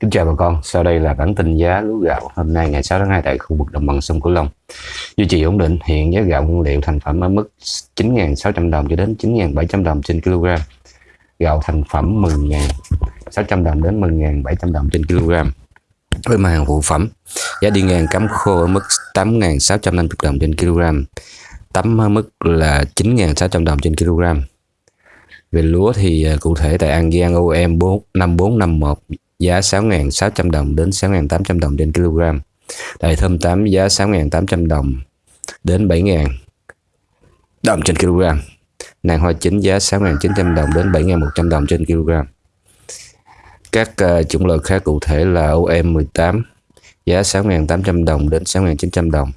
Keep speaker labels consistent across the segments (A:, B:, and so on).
A: Kính chào bà con, sau đây là bản tin giá lúa gạo hôm nay ngày 6 tháng 2 tại khu vực đồng bằng sông Cửu Long. Duy trì ổn định, hiện giá gạo nguyên liệu thành phẩm ở mức 9.600 đồng cho đến 9.700 đồng trên kg. Gạo thành phẩm 10.600 đồng đến 10.700 đồng trên kg. Với mặt hàng phụ phẩm, giá đi ngang cắm khô ở mức 8.650 đồng trên kg. Tấm ở mức là 9.600 đồng trên kg. Về lúa thì à, cụ thể tại An Giang OM 5451 giá 6.600 đồng đến 6.800 đồng trên kg. Đại thơm 8 giá 6.800 đồng đến 7.000 đồng trên kg. Nàng hoa chính giá 6.900 đồng đến 7.100 đồng trên kg. Các uh, chủng loại khác cụ thể là OM18 giá 6.800 đồng đến 6.900 đồng.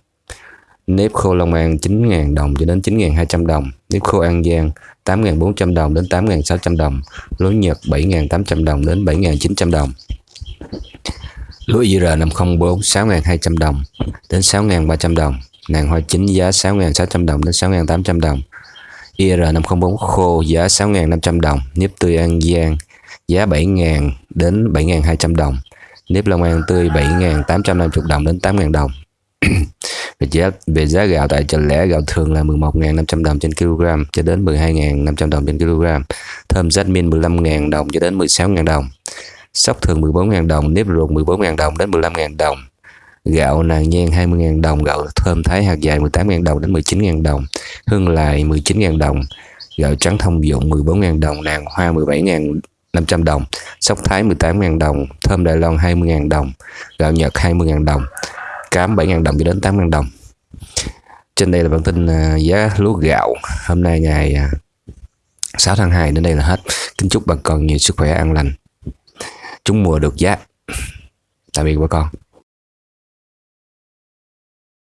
A: Nếp khô Long An 9.000 đồng cho đến 9.200 đồng. Nếp khô An Giang 8.400 đồng đến 8.600 đồng. Lúa Nhật 7.800 đồng đến 7.900 đồng. Lúa IR504 6.200 đồng đến 6.300 đồng. Nàng hoa chính giá 6.600 đồng đến 6.800 đồng. IR504 khô giá 6.500 đồng. Nếp tươi An Giang giá 7.000 đến 7.200 đồng. Nếp Long An tươi 7.850 đồng đến 8.000 đồng về giá về giá gạo tại chợ lẻ, gạo thường là 11.500 đồng trên kg cho đến 12.500 đồng trên kg thơm jasmine 15.000 đồng cho đến 16.000 đồng. Sóc thường 14.000 đồng, nếp ruột 14.000 đồng đến 15.000 đồng. Gạo nàng nhan 20.000 đồng, gạo thơm thái hạt dài 18.000 đồng đến 19.000 đồng. Hương lại 19.000 đồng. Gạo trắng thông dụng 14.000 đồng, nàng hoa 17.500 đồng. Sóc thái 18.000 đồng, thơm Đài Loan 20.000 đồng. Gạo Nhật 20.000 đồng cám 7.000 đồng cho đến 8.000 đồng. Trên đây là bản tin à, giá lúa gạo. Hôm nay ngày à, 6 tháng 2 đến đây là hết. Kính chúc bà con nhiều sức khỏe, an lành. Chúng mùa được giá. Tạm biệt bà con.